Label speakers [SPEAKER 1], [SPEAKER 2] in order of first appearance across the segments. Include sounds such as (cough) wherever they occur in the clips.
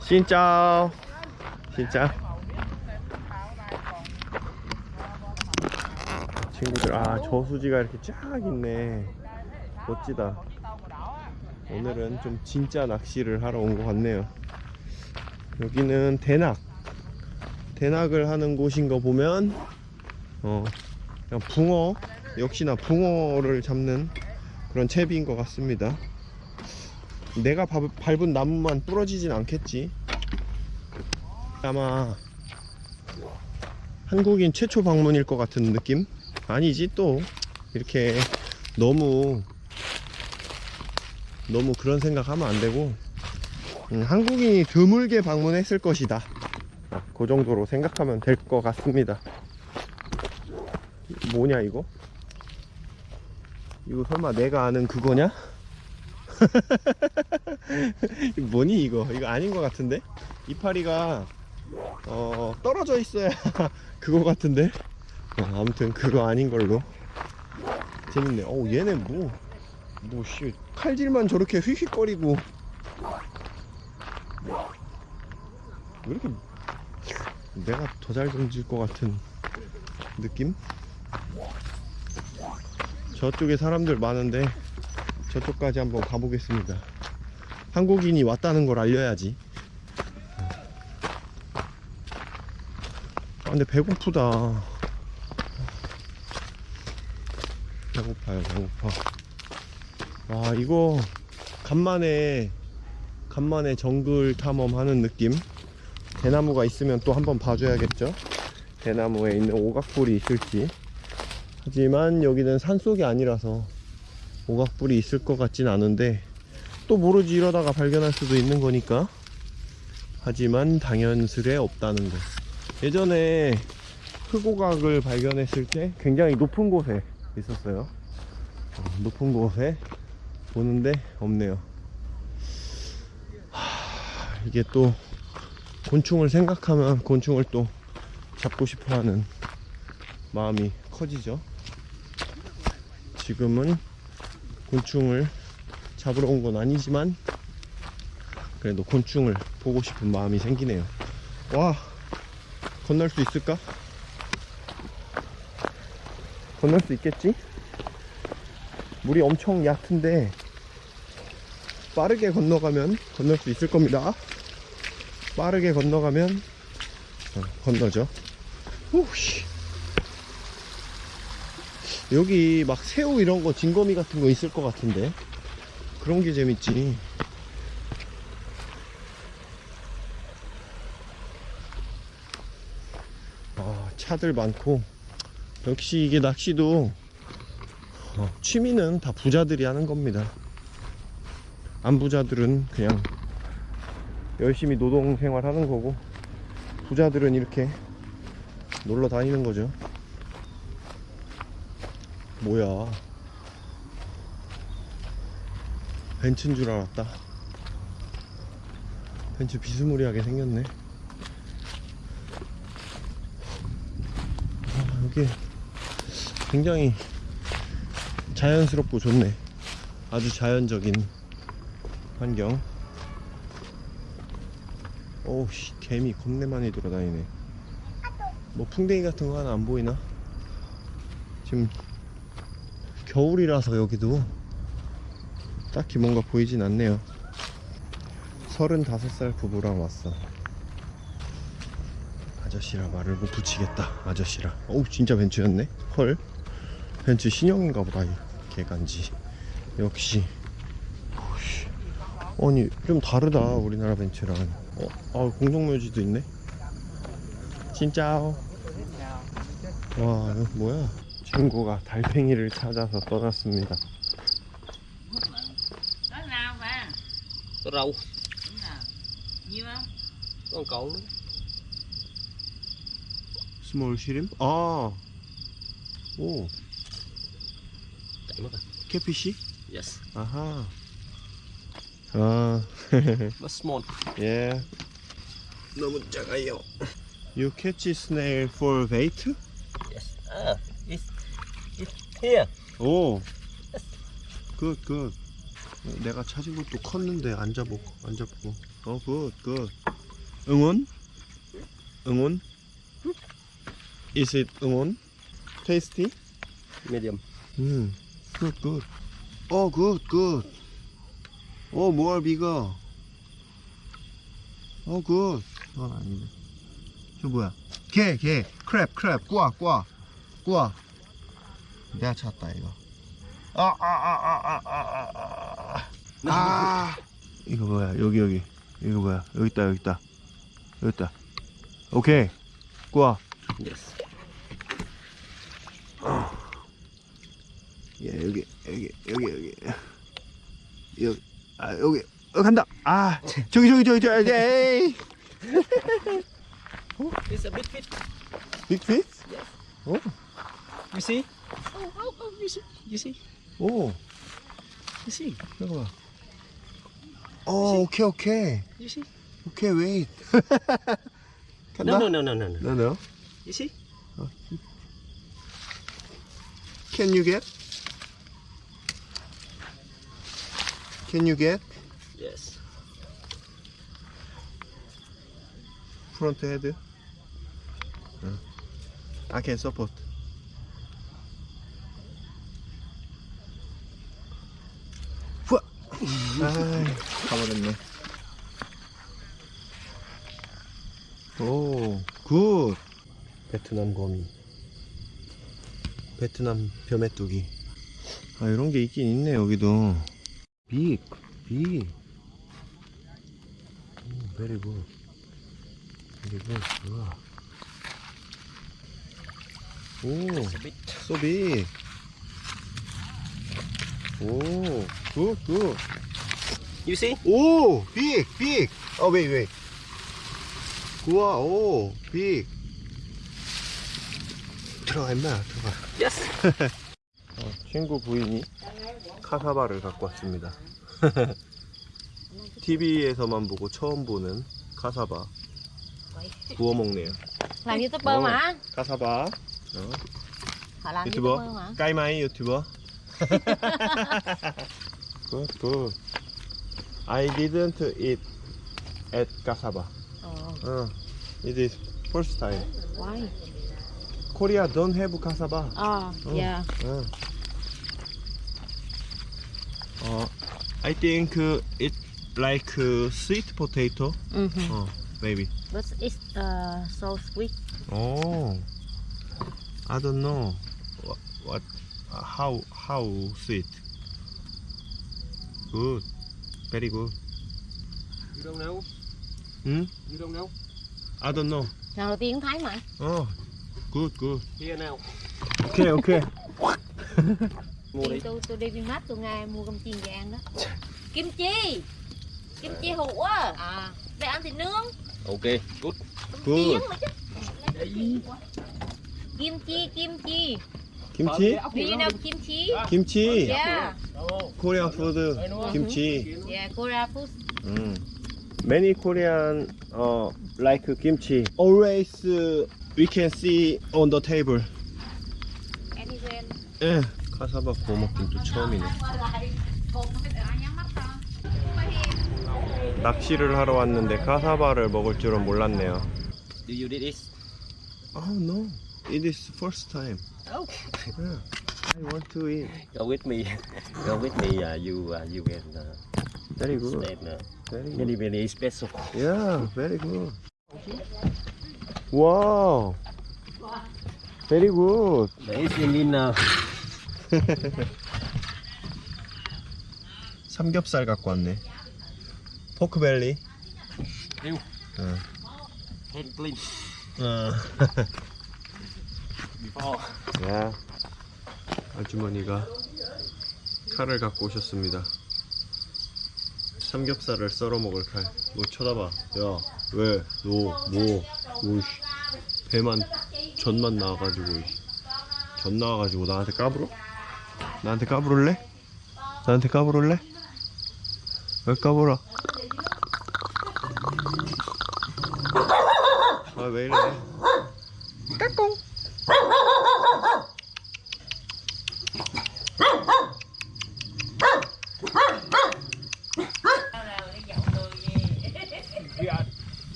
[SPEAKER 1] 진짜. 진짜. 친구들 아 저수지가 이렇게 쫙 있네. 멋지다. 오늘은 좀 진짜 낚시를 하러 온 것 같네요. 여기는 대낙. 대낙을 하는 곳인 거 보면 어 붕어 역시나 붕어를 잡는 그런 채비인 것 같습니다 내가 밟- 밟은 나무만 부러지진 않겠지 아마 한국인 최초 방문일 것 같은 느낌? 아니지 또 이렇게 너무 너무 그런 생각하면 안 되고 음, 한국인이 드물게 방문했을 것이다 아, 그 정도로 생각하면 될 것 같습니다 뭐냐 이거? 이거 설마 내가 아는 그거냐? (laughs) 이거 뭐니 이거? 이거 아닌 것 같은데? 이파리가 어, 떨어져 있어야 (laughs) 그거 같은데? 어, 아무튼 그거 아닌 걸로 재밌네. 어우 얘네 뭐 뭐씨 칼질만 저렇게 휙휙거리고 왜 이렇게 내가 더 잘 던질 것 같은 느낌? 저쪽에 사람들 많은데 저쪽까지 한번 가보겠습니다. 한국인이 왔다는 걸 알려야지. 아, 근데 배고프다. 배고파요, 배고파. 와, 이거 간만에 간만에 정글 탐험하는 느낌. 대나무가 있으면 또 한번 봐줘야겠죠. 대나무에 있는 오각불이 있을지. 하지만 여기는 산속이 아니라서 오각불이 있을 것 같진 않은데 또 모르지 이러다가 발견할 수도 있는 거니까. 하지만 당연스레 없다는 거. 예전에 흑오각을 발견했을 때 굉장히 높은 곳에 있었어요. 어, 높은 곳에 보는데 없네요. 하, 이게 또 곤충을 생각하면 곤충을 또 잡고 싶어 하는 마음이 커지죠. 지금은 곤충을 잡으러 온 건 아니지만 그래도 곤충을 보고 싶은 마음이 생기네요 와 건널 수 있을까? 건널 수 있겠지? 물이 엄청 얕은데 빠르게 건너가면 건널 수 있을 겁니다 빠르게 건너가면 어, 건너죠 오씨 여기 막 새우 이런 거 진거미 같은 거 있을 것 같은데. 그런 게 재밌지. 아 차들 많고. 역시 이게 낚시도 어, 취미는 다 부자들이 하는 겁니다. 안 부자들은 그냥 열심히 노동 생활 하는 거고 부자들은 이렇게 놀러 다니는 거죠 뭐야? 벤츠인 줄 알았다. 벤츠 비스무리하게 생겼네. 아, 여기 굉장히 자연스럽고 좋네. 아주 자연적인 환경. 오우씨 개미 겁내 많이 돌아다니네. 뭐 풍뎅이 같은 거 하나 안 보이나? 지금 겨울이라서 여기도 딱히 뭔가 보이진 않네요. 35살 부부랑 왔어. 아저씨라 말을 못 붙이겠다 아저씨라. 어우 진짜 벤츠였네. 헐. 벤츠 신형인가 보다 이 개간지. 역시. 아니 좀 다르다 우리나라 벤츠랑. 어? 아 공동묘지도 있네. 진짜 와 이거 뭐야 친구가 달팽이를 찾아서 떠났습니다
[SPEAKER 2] rau có con cậu nữa.
[SPEAKER 1] 스몰 시림? 아, 오, 캐피시?
[SPEAKER 2] yes
[SPEAKER 1] 아하. 아,
[SPEAKER 2] but small
[SPEAKER 1] 예. 너무 작아요. You catch snail for bait?
[SPEAKER 2] yes ah here
[SPEAKER 1] 오, 굿, 굿. 내가 찾은 것도 컸는데 안 잡고, 안 잡고. 어, 굿, 굿. 응원? 응원? Is it 응원? Tasty?
[SPEAKER 2] Medium.
[SPEAKER 1] 음, good, good. 어, good, good. 어, more bigger. 어, good. 그건 아닌데. 저 뭐야? 개, 개. 크랩, 크랩. 꼬아, 꼬아. 꼬아. 내가 찾았다, 이거. 아, 아, 아, 아, 아, 아, 아, 아. 아. 이거 뭐야? 여기, 여기. 이거 뭐야? 여기 있다, 여기 있다. 여기 있다. 오케이. 꼬아.
[SPEAKER 2] Yes.
[SPEAKER 1] 예, 여기, 여기, 여기, 여기, 여기, 아, 여기, 어, 간다. 아, 저기, 저기, 저기, 저기, 에이.
[SPEAKER 2] It's a big fish.
[SPEAKER 1] 빅핏?
[SPEAKER 2] You see? see? You see?
[SPEAKER 1] 오,
[SPEAKER 2] You see?
[SPEAKER 1] 잠깐만. 어, 오케이, 오케이,
[SPEAKER 2] You see?
[SPEAKER 1] 오케이, 웨이트. (laughs)
[SPEAKER 2] No,
[SPEAKER 1] 간다.
[SPEAKER 2] no, no, no, no, no.
[SPEAKER 1] No, no.
[SPEAKER 2] You see?
[SPEAKER 1] Can you get? Can you get
[SPEAKER 2] Yes.
[SPEAKER 1] front head? 응. I can support. 가버렸네. 오, 굿. 베트남 거미. 베트남 벼메뚜기. 아, 이런 게 있긴 있네, 여기도. big, big. 오, very good. very good, 우와. 오,
[SPEAKER 2] big.
[SPEAKER 1] so big. 오, good, good.
[SPEAKER 2] You see?
[SPEAKER 1] 오, big, big. 어, 웨이, 웨이. 우와, 오, big. 들어가, 임마, 들어가.
[SPEAKER 2] Yes. (laughs)
[SPEAKER 1] 어, 친구 부인이 카사바를 갖고 왔습니다. (laughs) TV에서만 보고 처음 보는 카사바. 구워 먹네요.
[SPEAKER 3] Làm youtuber
[SPEAKER 1] Ồ.
[SPEAKER 3] mà
[SPEAKER 1] 카사바. 어,
[SPEAKER 3] Họ làm
[SPEAKER 1] 유튜버.
[SPEAKER 3] youtuber mà
[SPEAKER 1] 까이마이 유튜버. (laughs) good, good. I didn't eat at cassava.
[SPEAKER 3] Oh.
[SPEAKER 1] Uh, it is first time.
[SPEAKER 3] Why?
[SPEAKER 1] Korea don't have cassava.
[SPEAKER 3] Ah,
[SPEAKER 1] oh, uh,
[SPEAKER 3] yeah.
[SPEAKER 1] Uh. Uh, I think uh, it's like uh, sweet potato.
[SPEAKER 3] Mm
[SPEAKER 1] -hmm. Maybe.
[SPEAKER 3] But it's uh, so sweet.
[SPEAKER 1] Oh, I don't know what, what how how sweet. Good, very good.
[SPEAKER 2] You don't know?
[SPEAKER 1] Hmm?
[SPEAKER 2] You don't know?
[SPEAKER 1] I don't know.
[SPEAKER 3] Lần đầu tiên thấy mà
[SPEAKER 1] Oh, good, good.
[SPEAKER 2] Here now.
[SPEAKER 1] Okay, okay.
[SPEAKER 2] Mua đi.
[SPEAKER 3] tôi tôi đi Vinmart tôi nghe mua cơm chiên về ăn đó Kim chi Kim chi hủ á À Để ăn thịt nướng
[SPEAKER 2] Okay, good.
[SPEAKER 1] Good.
[SPEAKER 3] Chiên mà chứ Kim chi Kim chi
[SPEAKER 1] Kimchi?
[SPEAKER 3] Do you know kim chi?
[SPEAKER 1] Kimchi.
[SPEAKER 3] Yeah
[SPEAKER 1] Korean food. Kimchi.
[SPEAKER 3] Yeah Korea food
[SPEAKER 1] Mm. Many Korean uh, like kimchi. Always uh, we can see on the table.
[SPEAKER 3] Anywhere
[SPEAKER 1] 예. 카사바 구워 먹긴 또 처음이네. 낚시를 하러 왔는데 카사바를 먹을 줄은 몰랐네요.
[SPEAKER 2] Do you did this?
[SPEAKER 1] Oh no, it is first time.
[SPEAKER 2] Oh.
[SPEAKER 1] I want to eat.
[SPEAKER 2] Go with me. Go with me. Uh, you uh, you can uh,
[SPEAKER 1] Very good.
[SPEAKER 2] stand uh,
[SPEAKER 1] Very
[SPEAKER 2] very
[SPEAKER 1] good.
[SPEAKER 2] very special.
[SPEAKER 1] Yeah, very good. Wow. Very good.
[SPEAKER 2] In uh,
[SPEAKER 1] 삼겹살 갖고 왔네. 포크벨리.
[SPEAKER 2] Ew.
[SPEAKER 1] 어. 어. 야, 아주머니가 칼을 갖고 오셨습니다. 삼겹살을 썰어 먹을 칼. 뭐 쳐다봐. 야, 왜? 너, 뭐, 뭐, 씨. 배만, 전만 나와가지고, 씨. 전 나와가지고 나한테 까불어? 나한테 까불을래? 나한테 까불을래? 왜 까불어? 아, 왜 이래? 까꿍!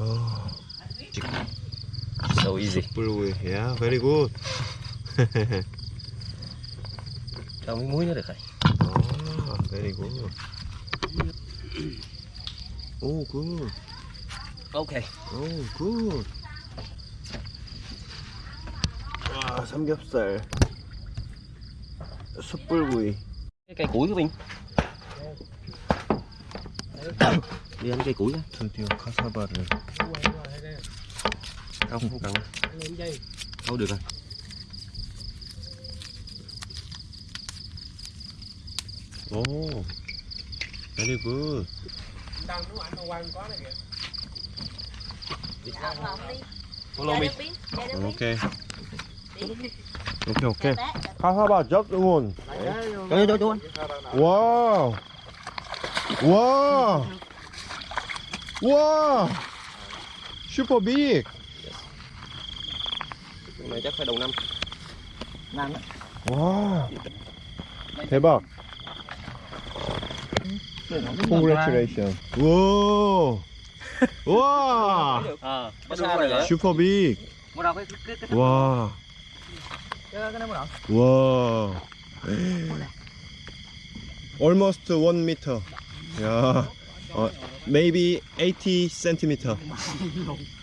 [SPEAKER 1] Oh,
[SPEAKER 2] So easy.
[SPEAKER 1] 숯불구이. Yeah, very good.
[SPEAKER 2] Muối nữa được rồi.
[SPEAKER 1] Ah, very good. Oh, good.
[SPEAKER 2] Okay.
[SPEAKER 1] Oh, good. 와, 삼겹살. 숯불구이.
[SPEAKER 2] Cái củi của mình. Đi ăn cây củi đó.
[SPEAKER 1] 드디어 카사바를.
[SPEAKER 2] Không cần. Thôi được rồi.
[SPEAKER 1] Ồ oh, Để đi vừa. Đang nó ảnh quanh quá này kìa. Follow me Ok.
[SPEAKER 2] Ok ok. How, how
[SPEAKER 1] about just one? Wow. Wow. Wow. Super
[SPEAKER 2] big. Này chắc phải đầu năm. Năm đó.
[SPEAKER 1] 와. 대박. Congratulations. 와. 와.
[SPEAKER 2] Hả?
[SPEAKER 1] 슈퍼 빅. 와. 와. Almost 1 meter. 야. 어, maybe 80 centimeter.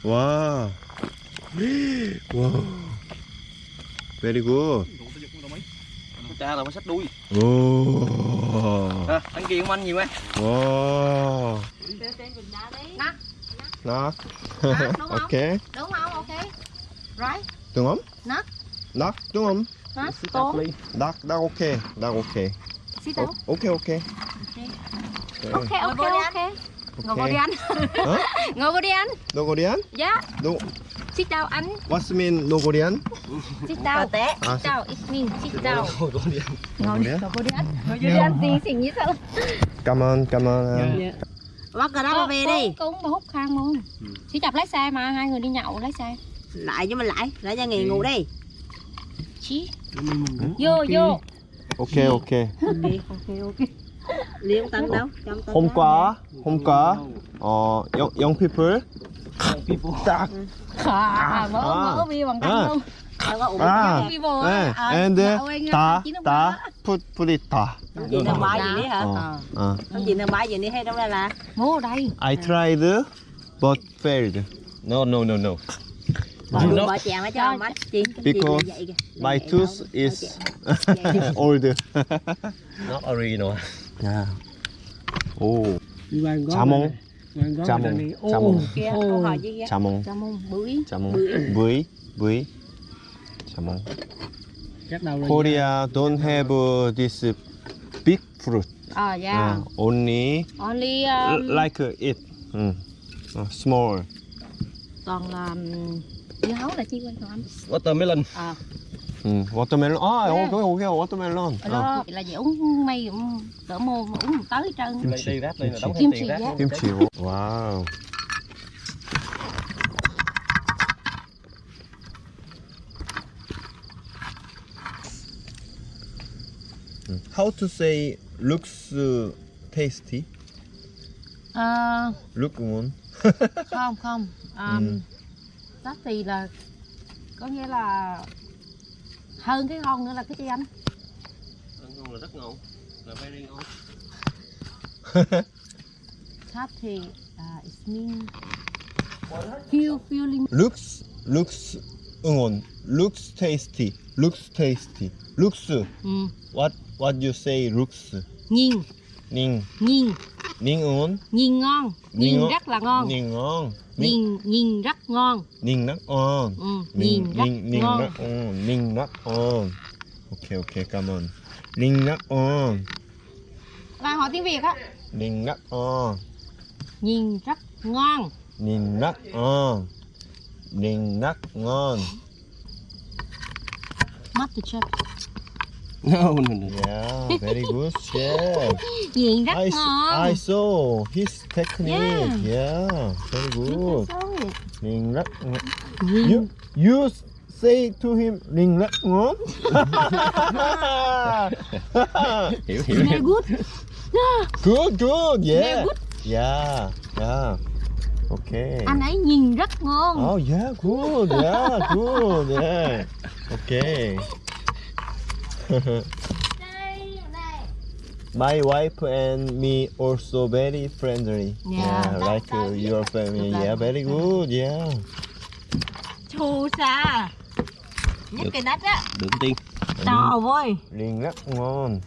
[SPEAKER 1] 와. 와. Very good.
[SPEAKER 2] Cha rồi mới sách đuôi.
[SPEAKER 1] Oh.
[SPEAKER 2] À, anh kia cũng ăn nhiều
[SPEAKER 3] em. Wow.
[SPEAKER 1] Nó. Nó. (laughs) Ok.
[SPEAKER 3] Đúng không? Ok. Right.
[SPEAKER 1] Đúng không? Nó. Nó, đúng không? Nó.
[SPEAKER 3] Đó,
[SPEAKER 1] đó
[SPEAKER 3] ok,
[SPEAKER 1] đó ok. Sit down. Ok ok.
[SPEAKER 3] Ok ok ok. Ngồi vô đi
[SPEAKER 1] ăn.
[SPEAKER 3] Ngồi vô đi ăn.
[SPEAKER 1] đồ (laughs) vô đi ăn?
[SPEAKER 3] Dạ.
[SPEAKER 1] Đúng.
[SPEAKER 3] Sit down anh.
[SPEAKER 1] What's mean no Korean?
[SPEAKER 3] Sit down. Sit down. It means sit down. No
[SPEAKER 1] Korean.
[SPEAKER 3] No Korean. No Korean. No Korean tiếng tiếng như sao?
[SPEAKER 1] Cảm ơn, cảm ơn.
[SPEAKER 4] Bắt cái đó mà ờ, về đi.
[SPEAKER 3] Cũng mà hút khang luôn. Chỉ chập lái xe mà hai người đi nhậu lái xe.
[SPEAKER 4] Lại cho mình lại, lại cho nghỉ ngủ đi.
[SPEAKER 3] Chí. Vô vô.
[SPEAKER 1] Ok ok. Ok
[SPEAKER 4] ok ok. Liên tân đâu Trong tân
[SPEAKER 1] 홈과, 홈과. 어, 영, 영 people. 딱.
[SPEAKER 3] À, mở, mở bằng tay luôn.
[SPEAKER 1] 아. 네. And 다,
[SPEAKER 3] ba.
[SPEAKER 1] put, put it 다.
[SPEAKER 4] Không gì nâng bái gì đi hả
[SPEAKER 1] 어, 어.
[SPEAKER 4] Không gì nâng bái gì đi hay đâu đây là
[SPEAKER 3] Mua ở đây.
[SPEAKER 1] I tried, but failed.
[SPEAKER 2] No no no no.
[SPEAKER 4] Chị
[SPEAKER 1] Because My tooth is old.
[SPEAKER 2] Not original.
[SPEAKER 1] 야. 오. 자몽. 자몽. 자몽. 자몽. 자몽. 브이. 브이. 자몽. Korea don't have this big fruit.
[SPEAKER 3] À, dạ.
[SPEAKER 1] Uh, only
[SPEAKER 3] Only um,
[SPEAKER 1] like it. 음. 어, small.
[SPEAKER 3] còn là um, dưa hấu là chi quên còn anh
[SPEAKER 2] watermelon
[SPEAKER 3] à.
[SPEAKER 1] Ừ, watermelon ờ, dạ. à, yeah. cái hồ kia watermelon
[SPEAKER 3] ở đó à. là dễ uống mây đỡ mô uống một tới trơn
[SPEAKER 2] kim chi ráp đây là đóng
[SPEAKER 3] kim
[SPEAKER 2] chi ráp
[SPEAKER 1] kim chi wow How to say looks uh, tasty?
[SPEAKER 3] Uh,
[SPEAKER 1] Look one.
[SPEAKER 3] không không. Um,
[SPEAKER 1] mm
[SPEAKER 3] đó thì là có nghĩa là hơn cái ngon nữa là cái chi anh
[SPEAKER 2] Ăn ngon là rất ngon. Là very ngon.
[SPEAKER 3] sát thì uh, it mean feel feeling
[SPEAKER 1] Looks looks 응원. Looks tasty. Looks tasty. Looks.
[SPEAKER 3] ừ.
[SPEAKER 1] What what you say looks?
[SPEAKER 3] nhìn
[SPEAKER 1] 닝.
[SPEAKER 3] nhìn
[SPEAKER 1] 닝 Nhìn ngon.
[SPEAKER 3] Nhìn ngon. Nhìn,
[SPEAKER 1] nhìn
[SPEAKER 3] rất là ngon.
[SPEAKER 1] Nhìn ngon.
[SPEAKER 3] Nhìn nhìn rất ngon.
[SPEAKER 1] Nhìn rất ngon.
[SPEAKER 3] Ừ, nhìn,
[SPEAKER 1] nhìn
[SPEAKER 3] rất
[SPEAKER 1] nhìn,
[SPEAKER 3] ngon.
[SPEAKER 1] Nhìn rất ngon. Nhìn rất ngon. Ok ok cảm ơn. Nhìn rất ngon.
[SPEAKER 3] Là họ tiếng Việt á.
[SPEAKER 1] Nhìn rất ngon.
[SPEAKER 3] Nhìn rất ngon.
[SPEAKER 1] Nhìn rất ngon. Nhìn rất ngon.
[SPEAKER 3] Mắt thì chết.
[SPEAKER 2] No, no, no.
[SPEAKER 1] Yeah, very good chef. (laughs)
[SPEAKER 3] Nhìn rất
[SPEAKER 1] I,
[SPEAKER 3] ngon.
[SPEAKER 1] I saw his technique. Yeah, yeah very good. Nhìn rất
[SPEAKER 3] ngon.
[SPEAKER 1] You, you say to him, nhìn rất ngon. (laughs)
[SPEAKER 2] hiểu, hiểu,
[SPEAKER 3] hiểu. good. (laughs)
[SPEAKER 1] Good, good, yeah.
[SPEAKER 3] Good.
[SPEAKER 1] Yeah, yeah. Okay.
[SPEAKER 3] Anh ấy nhìn rất ngon.
[SPEAKER 1] Oh yeah, good, yeah, good, yeah. Okay. My wife and me also very friendly.
[SPEAKER 3] Yeah.
[SPEAKER 1] like uh, your family. Yeah, very good. Yeah.
[SPEAKER 4] Chu sa Nhất cái nách á
[SPEAKER 5] Được tiên.
[SPEAKER 4] To ơi
[SPEAKER 1] Liền rất ngon.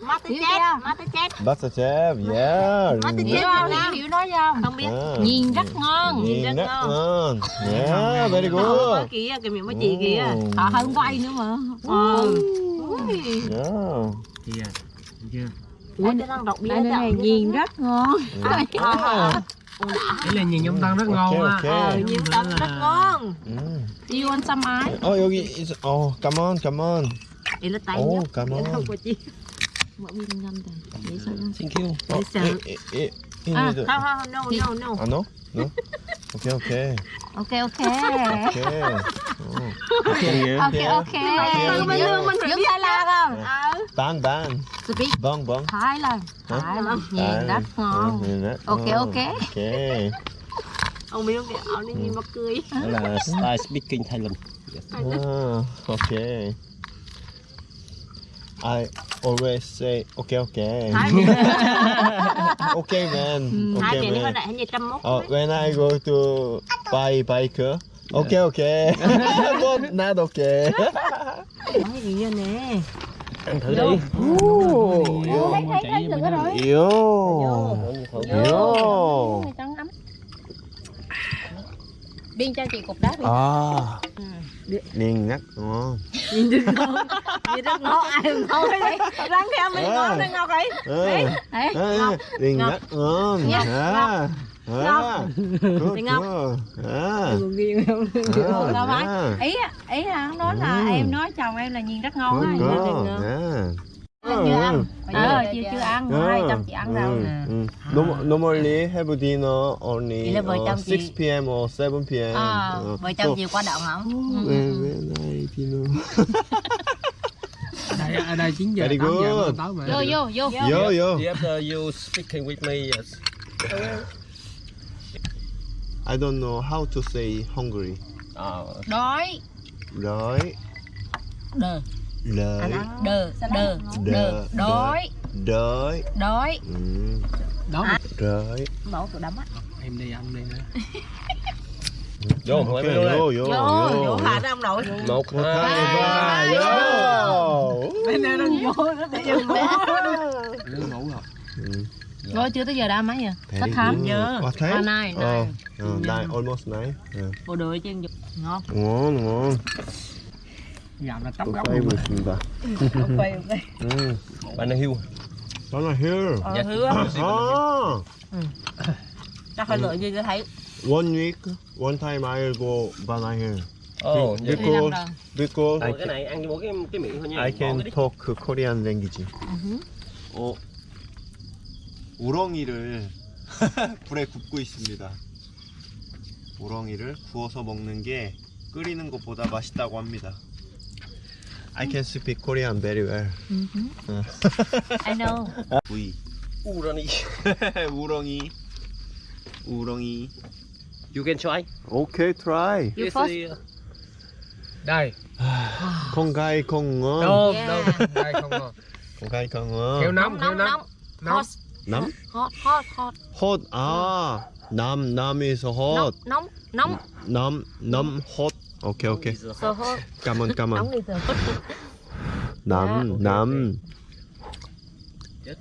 [SPEAKER 4] Masterchef Masterchef
[SPEAKER 1] Masterchef. Yeah.
[SPEAKER 4] Masterchef. Nam hiểu nói không? Không biết
[SPEAKER 1] À.
[SPEAKER 3] nhìn rất ngon
[SPEAKER 1] Nhìn
[SPEAKER 4] rất ngon.
[SPEAKER 1] Yeah, very
[SPEAKER 4] Có
[SPEAKER 1] good.
[SPEAKER 4] kìa, cái miệng mấy chị kìa. Họ hơn quay nữa mà Ờ
[SPEAKER 1] Yeah.
[SPEAKER 5] Được chưa?
[SPEAKER 4] Ủa, nó đang đọc
[SPEAKER 3] này nhìn rất ngon
[SPEAKER 5] đây là nhìn nhung tăng rất ngon á.
[SPEAKER 4] Ờ, nhung tăng rất ngon.
[SPEAKER 1] Do
[SPEAKER 3] you want some ice?
[SPEAKER 1] Oh, 여기 is oh, come on, come on.
[SPEAKER 4] Đây là tay nhá.
[SPEAKER 1] Oh, come.
[SPEAKER 4] Không có chi.
[SPEAKER 3] Mọi người nhanh nhanh.
[SPEAKER 5] Thank you.
[SPEAKER 4] Oh,
[SPEAKER 1] eh, eh, eh cooking
[SPEAKER 3] ah,
[SPEAKER 1] with.
[SPEAKER 4] Ha, ha, no, no, no.
[SPEAKER 1] Ah, no? No?
[SPEAKER 3] Okay,
[SPEAKER 1] okay. Okay, okay. Okay. Oh. Okay, yeah.
[SPEAKER 3] Okay, okay.
[SPEAKER 4] Mình lương mình phải
[SPEAKER 3] ờ.
[SPEAKER 4] biết vâng,
[SPEAKER 1] vâng. là
[SPEAKER 3] không?
[SPEAKER 1] Bán, Bong,
[SPEAKER 3] bong. Hai
[SPEAKER 1] lần.
[SPEAKER 3] Hai lần. Nhìn rất ngon.
[SPEAKER 1] Okay, okay. Okay.
[SPEAKER 4] Ông biết không kìa, ông đi nhìn ừ. mà cười.
[SPEAKER 5] Đó là (laughs) style speaking Thailand.
[SPEAKER 1] Yes. Ah, ờ, okay. I always say okay, okay. (laughs) Okay, man.
[SPEAKER 4] Thái
[SPEAKER 1] Okay,
[SPEAKER 4] đi
[SPEAKER 1] man. Uh, when I go to buy bike, okay, okay, (laughs) but not okay.
[SPEAKER 4] Nói gì vậy nè
[SPEAKER 5] Ăn thử đi.
[SPEAKER 1] Ooh,
[SPEAKER 5] Thấy thấy thử rồi.
[SPEAKER 1] yo, yo.
[SPEAKER 3] biên cho chị cục đá biên
[SPEAKER 1] À, niên ngắt đúng không?
[SPEAKER 4] Nhìn đừng ngon nhìn rất ngon ai ngon đấy. Răng theo mình ngon đấy. Ngọc. Ấy
[SPEAKER 3] đấy
[SPEAKER 1] ngọc, ngắt ngon ngọt ngọt
[SPEAKER 4] thì ngọc.
[SPEAKER 1] Ừ,
[SPEAKER 3] ý ý là nói là em nói chồng em là nhìn rất ngon á
[SPEAKER 1] good, good. À.
[SPEAKER 3] chưa ăn
[SPEAKER 1] Ừ.
[SPEAKER 3] ờ chưa chưa ăn hai trăm chị ăn
[SPEAKER 1] 음. Norm- Normally have dinner only
[SPEAKER 4] Vậy là vợ
[SPEAKER 1] uh,
[SPEAKER 4] chồng
[SPEAKER 1] 6
[SPEAKER 4] chị-
[SPEAKER 1] p.m. or 7 p.m.
[SPEAKER 3] À,
[SPEAKER 1] Uh,
[SPEAKER 4] Vợ
[SPEAKER 1] so,
[SPEAKER 4] chồng chiều qua động không?
[SPEAKER 1] when I dinner.
[SPEAKER 5] Ở đây, ở đây 9 giờ,
[SPEAKER 1] Very
[SPEAKER 5] 8 giờ
[SPEAKER 1] good.
[SPEAKER 5] nó tối mà.
[SPEAKER 3] vô vô vô
[SPEAKER 1] Yo, yo.
[SPEAKER 5] After you (laughs) speaking with me, yes.
[SPEAKER 1] I don't know how to say hungry.
[SPEAKER 5] Uh,
[SPEAKER 3] đói
[SPEAKER 1] Rồi,
[SPEAKER 3] đờ
[SPEAKER 4] Lợi
[SPEAKER 3] Đờ Đờ
[SPEAKER 1] Đờ
[SPEAKER 3] Đói.
[SPEAKER 1] Đói.
[SPEAKER 3] Đói.
[SPEAKER 1] Ừ.
[SPEAKER 5] Đói
[SPEAKER 1] Đói.
[SPEAKER 4] Bỏ cậu đấm á.
[SPEAKER 5] Em đi ăn đi nữa.
[SPEAKER 1] Vô
[SPEAKER 5] không
[SPEAKER 1] okay, vô, vô
[SPEAKER 4] vô
[SPEAKER 1] vô.
[SPEAKER 4] vô hả ông nội.
[SPEAKER 5] Một hai
[SPEAKER 1] ba vô.
[SPEAKER 4] bên đây đang vô nó đi vô.
[SPEAKER 5] Ngủ rồi.
[SPEAKER 1] Rồi
[SPEAKER 3] dạ. chưa tới giờ đã mấy giờ? Thách
[SPEAKER 1] thám
[SPEAKER 4] nhớ,
[SPEAKER 1] Oh, thế.
[SPEAKER 3] Oh, nine, nine.
[SPEAKER 1] Oh, nine, almost nine. Yeah.
[SPEAKER 4] Bộ đội chứ ngon.
[SPEAKER 1] Ngon, ngon.
[SPEAKER 5] Gạo là tóc
[SPEAKER 1] 또
[SPEAKER 5] gốc
[SPEAKER 1] 쌓이고
[SPEAKER 5] luôn
[SPEAKER 1] 있습니다.
[SPEAKER 4] Ok ok
[SPEAKER 1] 음,
[SPEAKER 5] Bạn đang hiu
[SPEAKER 1] 나는 here.
[SPEAKER 4] Ờ hứa
[SPEAKER 1] 아,
[SPEAKER 4] Chắc phải lựa gì cho thấy
[SPEAKER 1] one week, one time I'll go banana
[SPEAKER 3] đi làm
[SPEAKER 1] because because
[SPEAKER 5] Ủa, cái này ăn mỗi cái cái miệng thôi nha
[SPEAKER 1] I can talk Korean language. 어, 우렁이를 불에 굽고 있습니다. 우렁이를 구워서 먹는 게 끓이는 것보다 맛있다고 합니다. I can speak Korean very well.
[SPEAKER 4] I know (laughs)
[SPEAKER 1] V.
[SPEAKER 5] U ra đi (laughs)
[SPEAKER 1] 우렁이. 우렁이.
[SPEAKER 5] You can try
[SPEAKER 1] Okay, try.
[SPEAKER 3] You
[SPEAKER 5] Yes,
[SPEAKER 3] first.
[SPEAKER 5] đi. Đây
[SPEAKER 1] 건가이 (sighs) 건어.
[SPEAKER 5] Đâu,
[SPEAKER 4] Yeah.
[SPEAKER 5] đâu Đây không ngon
[SPEAKER 1] 건가이 건어.
[SPEAKER 5] Heo nóng, heo
[SPEAKER 4] Nóng
[SPEAKER 5] nóng
[SPEAKER 4] nóng Hot
[SPEAKER 1] 남?
[SPEAKER 4] hot hot hot
[SPEAKER 1] 헛. 아, 남 남에서 헛.
[SPEAKER 4] Nóng nóng
[SPEAKER 1] 남, 남, 헛. 오케이, 오케이.
[SPEAKER 4] So hot
[SPEAKER 1] 까만, 까만.
[SPEAKER 4] Nóng đi từ
[SPEAKER 1] 남, 남.
[SPEAKER 5] Chết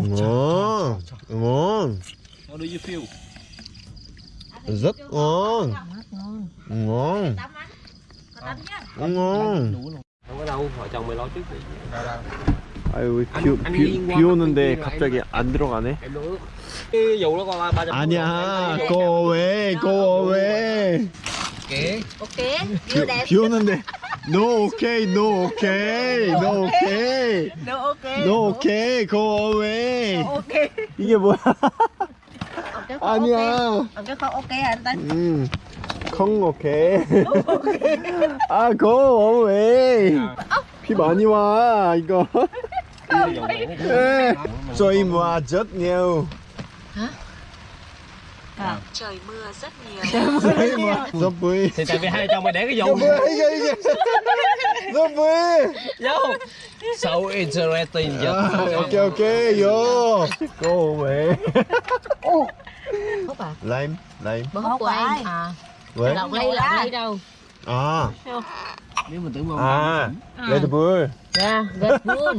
[SPEAKER 1] ngon, ngon, rất ngon, ngon, ngon.
[SPEAKER 5] Không có đâu, vợ chồng mày lo trước đi
[SPEAKER 1] 아유,
[SPEAKER 5] 안-
[SPEAKER 1] 비,
[SPEAKER 5] 아니,
[SPEAKER 1] 비,
[SPEAKER 5] 이거
[SPEAKER 1] 비 오는데 갑자기 안 들어가네.
[SPEAKER 5] Em đổ nước Cái dù nó qua 300
[SPEAKER 1] 아니야, go away, go away.
[SPEAKER 5] Kìa
[SPEAKER 4] Ok
[SPEAKER 1] 비, 오는데. No okay, no okay, no okay,
[SPEAKER 4] No ok
[SPEAKER 1] no okay, go away.
[SPEAKER 4] Ok
[SPEAKER 1] 이게 뭐야? 아니야.
[SPEAKER 4] Ok hả anh ta
[SPEAKER 1] 음, 콩 오케이. 아, go away. 비 많이 와, 이거.
[SPEAKER 5] Cái dầu mẹ nó
[SPEAKER 1] hả À. Trời mưa rất nhiều.
[SPEAKER 6] Trời mưa rất nhiều.
[SPEAKER 1] Zombie.
[SPEAKER 2] Thì tại vì hai chồng mày để cái
[SPEAKER 1] dụng. Zombie.
[SPEAKER 2] Yo. Dạ. So interesting.
[SPEAKER 1] Yeah. Ok ok yo. Cô mẹ.
[SPEAKER 3] Hút à?
[SPEAKER 1] Lime, lime.
[SPEAKER 3] Bữa hút của em à.
[SPEAKER 1] Vậy.
[SPEAKER 3] Lọc ly lọc ly đâu.
[SPEAKER 1] À.
[SPEAKER 5] Nếu mình tưởng
[SPEAKER 1] bông. À. Red Bull.
[SPEAKER 3] Yeah, Red Bull.